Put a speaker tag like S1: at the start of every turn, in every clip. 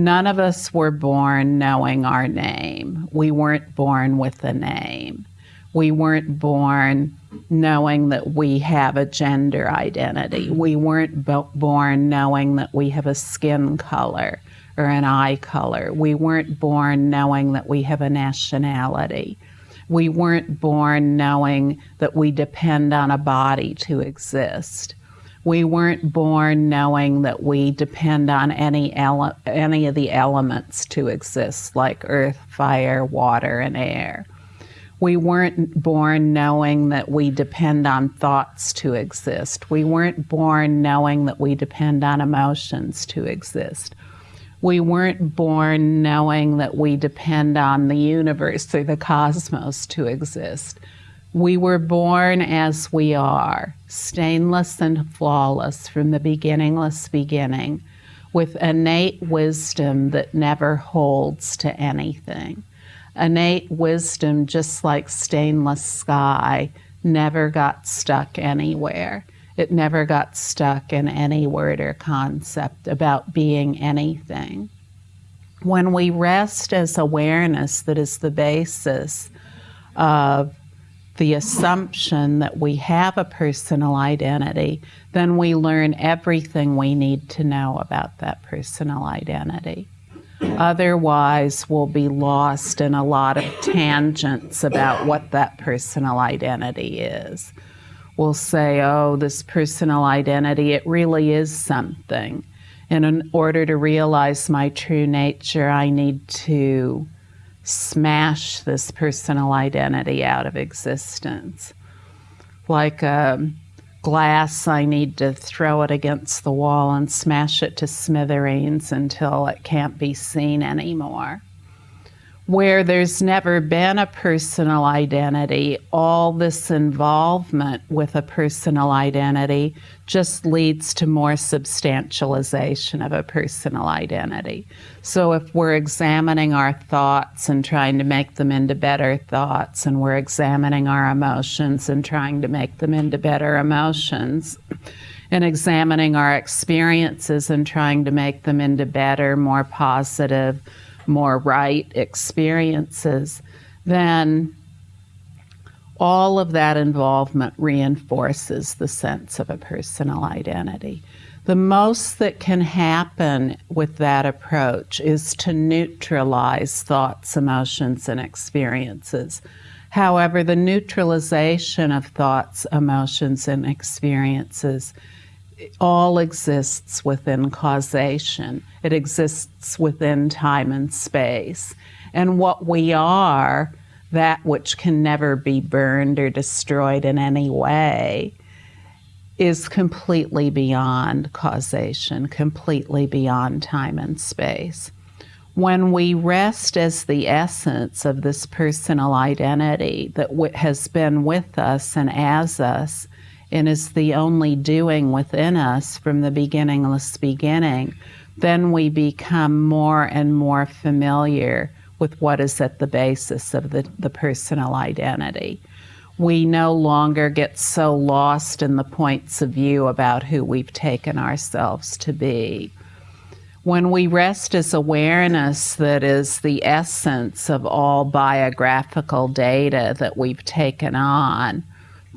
S1: None of us were born knowing our name. We weren't born with a name. We weren't born knowing that we have a gender identity. We weren't born knowing that we have a skin color or an eye color. We weren't born knowing that we have a nationality. We weren't born knowing that we depend on a body to exist. We weren't born knowing that we depend on any ele- any of the elements to exist, like earth, fire, water, and air. We weren't born knowing that we depend on thoughts to exist. We weren't born knowing that we depend on emotions to exist. We weren't born knowing that we depend on the universe or the cosmos to exist. We were born as we are, stainless and flawless from the beginningless beginning, with innate wisdom that never holds to anything. Innate wisdom, just like stainless sky, never got stuck anywhere. It never got stuck in any word or concept about being anything. When we rest as awareness that is the basis of the assumption that we have a personal identity, then we learn everything we need to know about that personal identity. Otherwise, we'll be lost in a lot of tangents about what that personal identity is We'll say, oh, this personal identity, it really is something. And in order to realize my true nature, I need to smash this personal identity out of existence. Like a glass, I need to throw it against the wall and smash it to smithereens until it can't be seen anymore where there's never been a personal identity, all this involvement with a personal identity just leads to more substantialization of a personal identity. So if we're examining our thoughts and trying to make them into better thoughts, and we're examining our emotions and trying to make them into better emotions, and examining our experiences and trying to make them into better, more positive, more right experiences, then all of that involvement reinforces the sense of a personal identity. The most that can happen with that approach is to neutralize thoughts, emotions, and experiences. However, the neutralization of thoughts, emotions, and experiences all exists within causation. It exists within time and space. And what we are, that which can never be burned or destroyed in any way, is completely beyond causation, completely beyond time and space. When we rest as the essence of this personal identity that has been with us and as us, and is the only doing within us from the beginningless beginning, then we become more and more familiar with what is at the basis of the, the personal identity. We no longer get so lost in the points of view about who we've taken ourselves to be. When we rest as awareness that is the essence of all biographical data that we've taken on,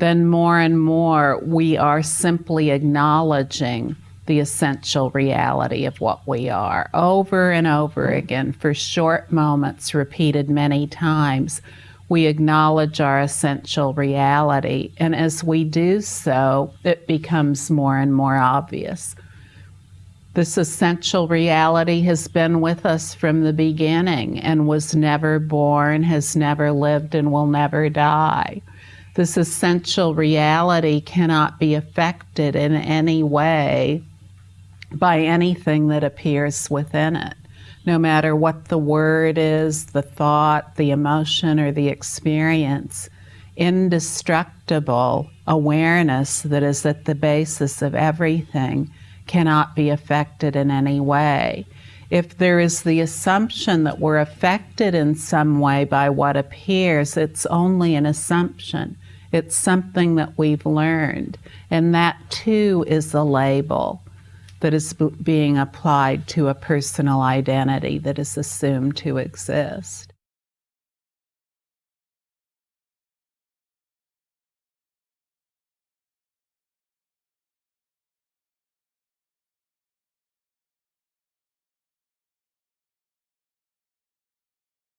S1: then more and more we are simply acknowledging the essential reality of what we are over and over again for short moments, repeated many times. We acknowledge our essential reality, and as we do so, it becomes more and more obvious. This essential reality has been with us from the beginning and was never born, has never lived, and will never die this essential reality cannot be affected in any way by anything that appears within it. No matter what the word is, the thought, the emotion, or the experience, indestructible awareness that is at the basis of everything cannot be affected in any way. If there is the assumption that we're affected in some way by what appears, it's only an assumption. It's something that we've learned. And that too is a label. that is being applied to a personal identity that is assumed to exist.